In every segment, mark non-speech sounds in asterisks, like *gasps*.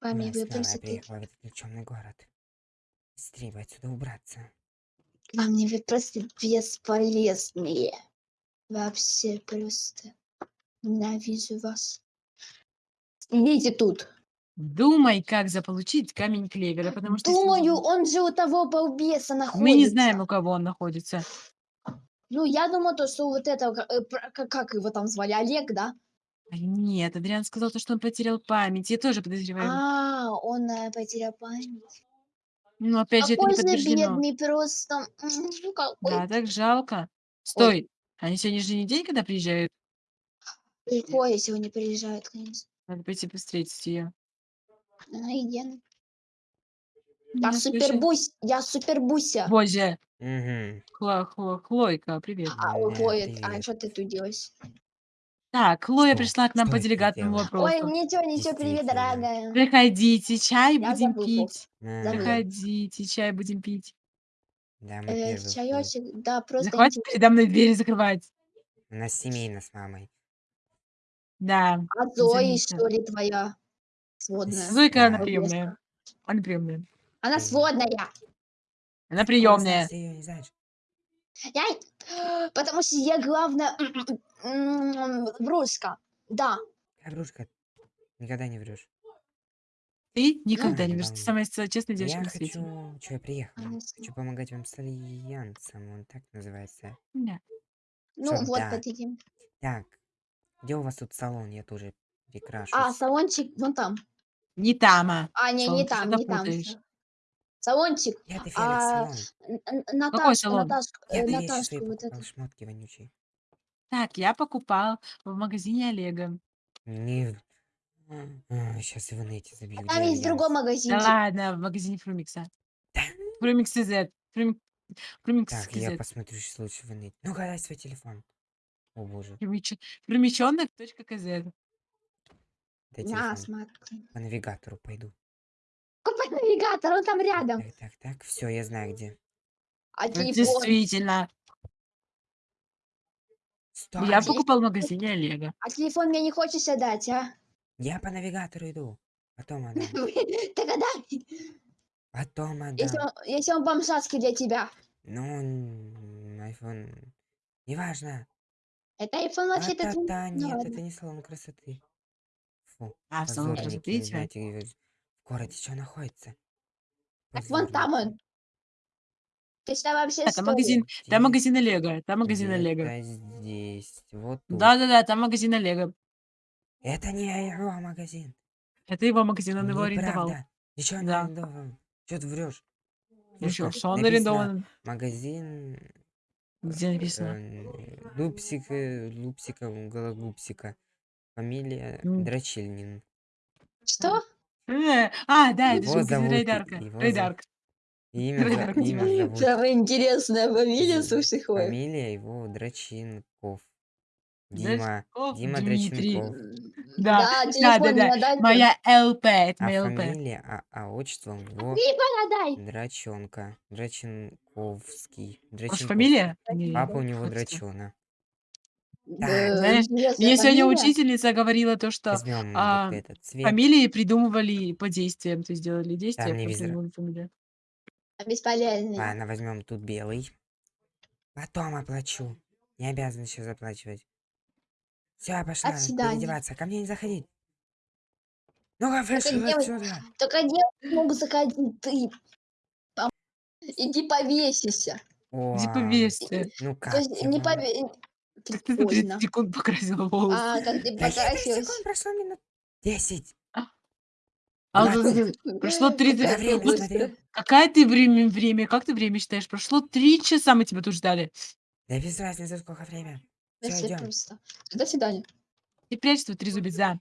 Вами Моя смелая выпросит. приехала в этот никчемный город. Быстрее бы отсюда убраться. Вам не выпросит бесполезные. Вообще просто ненавижу вас. Идите тут. Думай, как заполучить камень клевера, потому что... если Думаю, он же у того балбеса находится. Мы не знаем, у кого он находится. Ну, я думаю, то, что вот это, э, как его там звали, Олег, да? А Нет, Адриан сказал, то, что он потерял память. Я тоже подозреваю. А, он э, потерял память. Но опять же, это не Какой же подтверждено. бедный просто. м, ну, Какой Да, так жалко. Стой. Они сегодня же не день, когда приезжают. прикольно сегодня приезжает, конечно. Надо пойти встретить ее. Она идея. Я супер я супер буся. Боже, Угу. Хло, Хло- Хлойка, привет. А, Хлоя, а привет. что ты тут делаешь? Так, Хлоя Что? пришла к нам Что по это делегатному вопросу. Ой, ничего, ничего, привет, Действительно. дорогая. Приходите, чай Я будем забыл, пить. Забыла. Приходите, чай будем пить. Да, мы Э, входим. чаечек, да, просто Да хватит интересно. передо мной двери закрывать. У нас семейно с мамой. Да. А Зоя, Извините. что ли, твоя сводная? Зойка, она Да. приемная. Она приемная. Она сводная. Она приемная. Ты ее не знаешь? Я... Потому что я, главное, врушка. Да. Кабрушка, никогда не врешь. Ты никогда Да, не врешь. Ты самая честная девушка Я на свете. хочу... Че, я приехал? Хочу помогать вам с альянсом, он так называется. Да. Ну, Всё, вот да. хотите. Так, где у вас тут салон? Я тоже перекрашусь. А, салончик вон там. Не тама. А, не, Салон, не там, не там. путаешь. Са- Салончик. Я ты Феликс, а, салон. Н- Н- Наташку, салон? Наташку, Я э, еще Наташку, свои вот покупал это. шмотки вонючие. Так, я покупал в магазине Олега. Не... Сейчас его на эти забью. Там где есть другой Альянс? Да магазинчик. ладно, в магазине Фрумикса. Да. Фрумикс Z. Фрумикс Так, я Z. посмотрю сейчас лучше в инете. Ну-ка, дай свой телефон. О боже, Примеченных.кз. дай На, телефон. смотри. По навигатору пойду. Купай *laughs* навигатор, он там рядом. Так, так, так, все, я знаю где. А Вот телефон? Действительно. Стой! Я покупал в магазине Олега. А телефон мне не хочешь отдать, а? Я по навигатору иду. Потом *laughs* отдам. Так отдай. Потом отдам. Если он, если он бомжатский для тебя. Ну, айфон... Неважно. Это iPhone вообще-то... Ну нет, это не салон красоты. Фу, А, салон красоты тебя? Городе что находится? Так вон там он. Ты что вообще а что ли? магазин, там магазин Олега, там магазин Олега. здесь, вот. Да-да-да, там магазин Олега. Это не его магазин. Это его магазин, он его арендовал. Неправда. Ничего не Да. арендовал. Что ты врешь? Ну что, что он арендован? Магазин Где написано? э, Лупсика, Лупсика, Гологупсика. Фамилия. Драчильнин. Что? Э, А, да, это же Его магазин зовут- Райдарка. его зовут-. Имя, за- Райдарк имя тебя. зовут. Самая интересная фамилия, слушай, Хлоя. Фамилия его Драчинков. Дима. Драчков Дима Дмитрий. Драченков. Да, Да, да, да, да. Моя ЛП, это А моя ЛП. фамилия, а, а отчество у него отдай. Драчонка. Драченковский. Ваша Драченковский. фамилия? Папа у него отчество. Драчона. Да, знаешь, Мне сегодня фамилия. учительница говорила то, что Возьмем а, вот этот цвет. фамилии придумывали по действиям. То есть делали действия, не потом ра- придумывали фамилию. Бесполезная. Ладно, возьмем тут белый. Потом оплачу. Не обязан сейчас заплачивать. Все, пошла. От свидания. Переодеваться. Ко мне не заходить. Ну-ка, вышел делай- отсюда. Только не мог заходить ты. Пом- Иди повесися. О, Иди повесься. Ну То как есть не пове... *laughs* Ты за 30 Прикольно. секунд покрасила волосы. А, как ты Да я 30 покрасилась. секунд прошло минут 10. А это- прошло 30 Я время Вот смотрю. Какая ты время, время? Как ты время считаешь? Прошло три часа, мы тебя тут ждали. Да без разницы, сколько время. Все, Вообще идем. просто. До свидания. Ты прячь свой трезубец, да.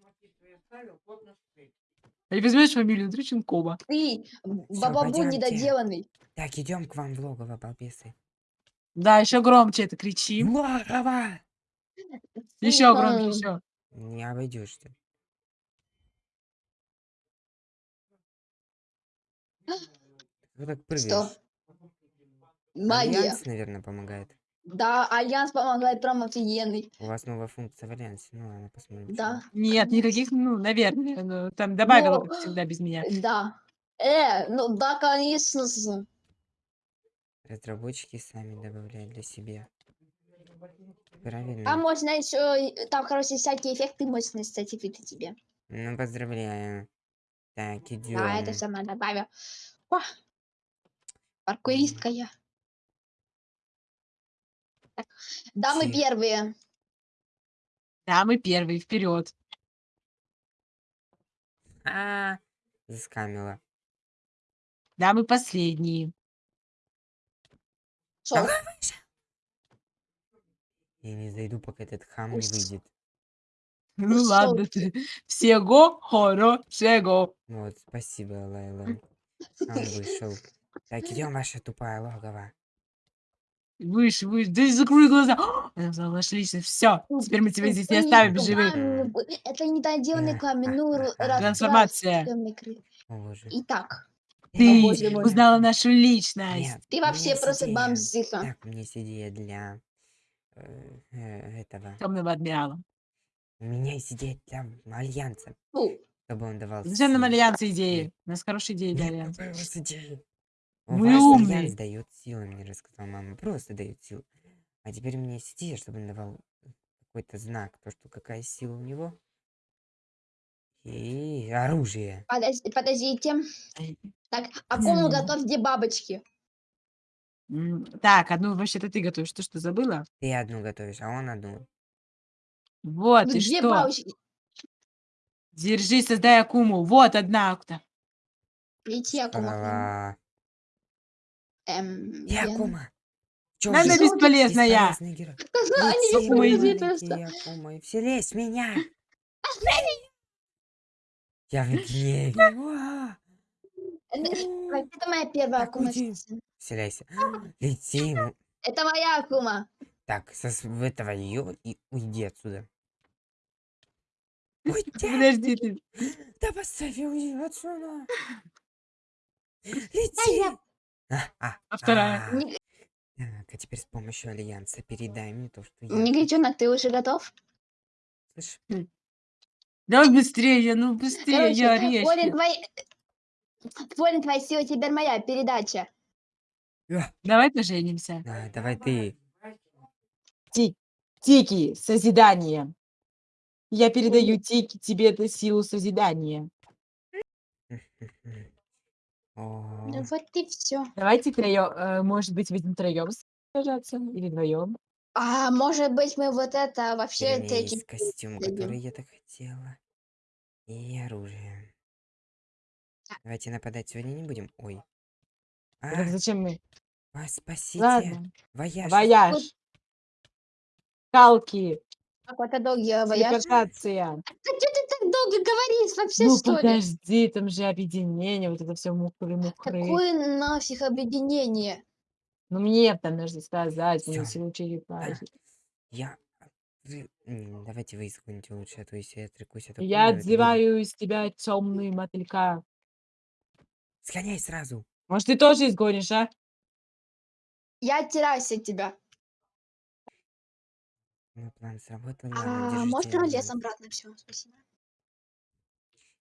И возьмешь фамилию Драченкова. Ты, бабабу пойдёмте. недоделанный. Так, идем к вам в логово, балбесы. Да, еще громче это кричи. Логово! Еще Мгм. громче, еще. Не обойдешься. *gasps* Вы так прыгаешь. Что? Магия. Альянс, наверное, помогает. Да, Альянс помогает прям офигенный. У вас новая функция в альянсе. Ну ладно, посмотрим. Да. Нет, никаких, ну, наверное. Ну, там добавила, Но- как всегда, без меня. Да. Э, ну да, конечно. Разработчики сами добавляют для себя. Правильно. Там можно еще, там, короче, всякие эффекты мощности теперь тебе. Ну, поздравляю. Так, идем. Да, это сама добавил. О, паркуристка я. Так, дамы Тихо. первые. Да, мы первые, вперед. А, заскамила. Да, мы последние. Шо? Я не зайду, пока этот хам не выйдет. Ну ладно ты. *laughs* Всего хорошего. Вот, спасибо, Лайла. Он *laughs* вышел. Так, идем, ваша тупая логово. Выше, выше. Да закрой глаза. *gasps* Она сказала, отлично, все. Теперь мы тебя здесь не оставим б- Это недоделанный камень. Ну, Трансформация. Итак, Ты узнала нашу личность. Ты вообще просто идея. бомзиха. Так, у меня есть идея для э, э, этого. Темного адмирала. У меня есть идея для Альянса, Фу. чтобы он давал Зачем нам силу. альянсы идеи? У нас хорошие идеи для Нет, альянса. какая у вас идея? У Мы вас умные. альянс дает силу, мне рассказала мама. Просто дает силу. А теперь у меня есть идея, чтобы он давал какой-то знак, то, что какая сила у него. И оружие. Подож- Подождите. Так, а кому М. готовьте бабочки? М, Так, одну вообще-то ты готовишь. Ты что, забыла? Ты одну готовишь, а он одну. Вот, Ну, ты Две что? бабочки. Держи, создай акуму. Вот одна акта. Лети, Акума. Ла-ла. Эм, И я- Акума. Чё Она вы? бесполезная. Бесполезный герой. *laughs* Они Акума, маленький просто. И все лезь в меня. *laughs* Я в гневе. Уа! Это это моя первая Акума. Вселяйся. Лети ему. Это моя Акума. Так, сос в этого ее и уйди отсюда. *laughs* Уйди! Подожди ты. *gasps* Да поставь, я уйди отсюда. *gasps* Да Лети! я- А, а, А вторая? а. Так, а теперь с помощью альянса передай мне то, что я... Негритенок, ты уже готов? Слышь, Давай быстрее, ну быстрее, я Короче, Полин, резче. твои... Полин, твоя сила теперь моя передача. Давай поженимся. да, давай ты. Ти- Тики, созидание. Я передаю Тики тебе эту силу созидания. *laughs* О, Ну вот и все. Давайте троем, может быть, будем троем сражаться или вдвоем. А может быть мы вот это теперь вообще у меня эти... костюм, дадим. который я так хотела. И оружие. Давайте нападать сегодня не будем. Ой. А, Так зачем мы? Вас спасите. Ладно. Вояж. Вояж. Калки. Вот это долгие вояжи. Телепортация. Да что ты так долго говоришь вообще, Ну что ли? подожди, там же объединение, вот это все мухры-мухры. Какое нафиг объединение? Ну мне там нужно сказать, Всё. мне силу черепахи. Я... вы- м, Давайте вы изгоните лучше, а то если я отрекусь от Я это отзываю из тебя темный мотылька. Сгоняй сразу. Может, ты тоже изгонишь, а? Я оттираюсь от тебя. Мой план сработал. Ладно, А, можно меня. лес обратно все, спасибо.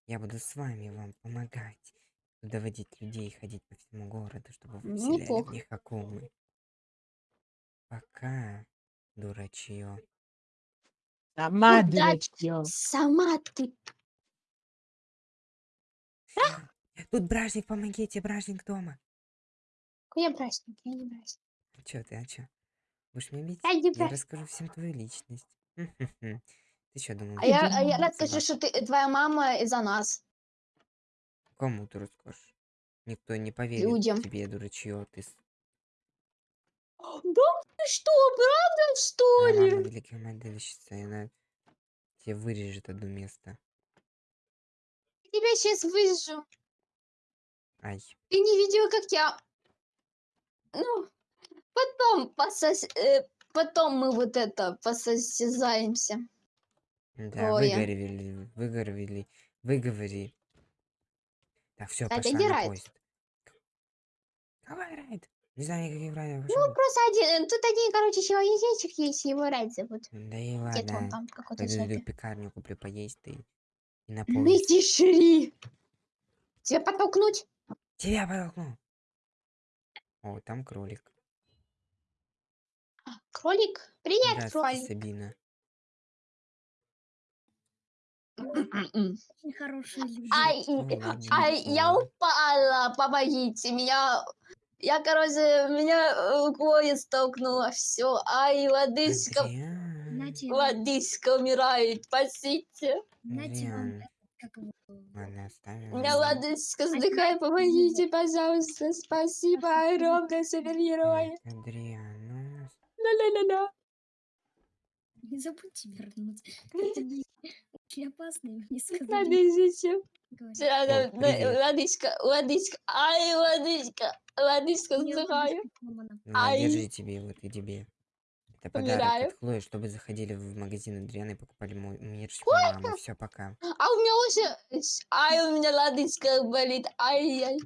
Я буду с вами вам помогать. Доводить людей, ходить по всему городу, чтобы вы Ну, вселяли в них акумы. Пока, дурачье. Сама Ну, да, дурачьё. Сама ты. Тут бражник, помогите, бражник дома. Я праздник, я не праздник. А чё ты, а чё? Будешь меня бить? Я Я расскажу всем твою личность. Ты что думал? А я, я а я думала, расскажу, что ты, твоя мама из-за нас. Кому ты расскажешь? Никто не поверит Людям. тебе, дурачье. Ты с- Да ты что, правда, что А ли? мама великая модельщица, и она тебе вырежет одно место. Тебя сейчас выжжу. Ай. Ты не видела, как я... Ну, потом посос... э, потом мы вот это посостязаемся. Да, Ой. выгорели, выгорели, выговори. Так, все, пошла на Райт. поезд. Давай, Райт. Не знаю никаких правил. Ну, пошёл. просто один, тут один, короче, человечек есть, его Райт зовут. Да и Где-то он ладно. там, какой-то Пойду в пекарню, куплю поесть ты. И на Ну поезд. иди, шри. Тебя подтолкнуть? Тебя подолкну. О, там кролик. А, Кролик? Привет, Здравствуйте, кролик. Сабина. М-м-м. Очень хорошие люди. Ай, ладно, ай, я ладно. упала, помогите, меня, я, короче, меня э, поезд столкнула, все, ай, водичка, водичка умирает, спасите, знаете, вам как его, Ладно, оставим. у меня водичка сдыхает, помогите, пожалуйста, спасибо огромное, супергерой, Адриан, ла-ла-ла-ла. не забудьте вернуть. *laughs* Очень опасно, мне сказали. Водичка, водичка, ай, сломана. ну, Ай. держи тебе, вот и тебе. Это подарок Умираю. от Хлои, чтобы заходили в магазин Адриана и покупали на маму. Все, пока. А у меня уже, ай, у меня лодыжка болит, ай-яй.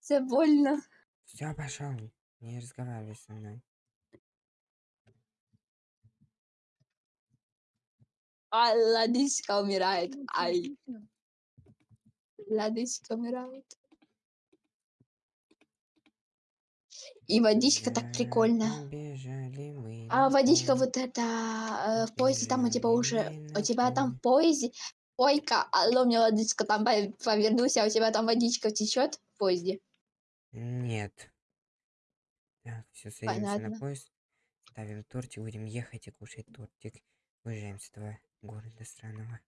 Все больно. Все, пошел. Не разговаривай со мной. Лодыжка умирает, Очень ай, лодыжка умирает. И водичка так прикольно. А на водичка вот это э, в поезде, там у тебя уже, у на тебя там в поезде, Ойка, алло, у меня водичка там по- повернусь, а у тебя там водичка течет в поезде. Нет. Так, все, садимся на Понятно. поезд. Ставим тортик, будем ехать и кушать тортик. Уезжаем с этого города странного.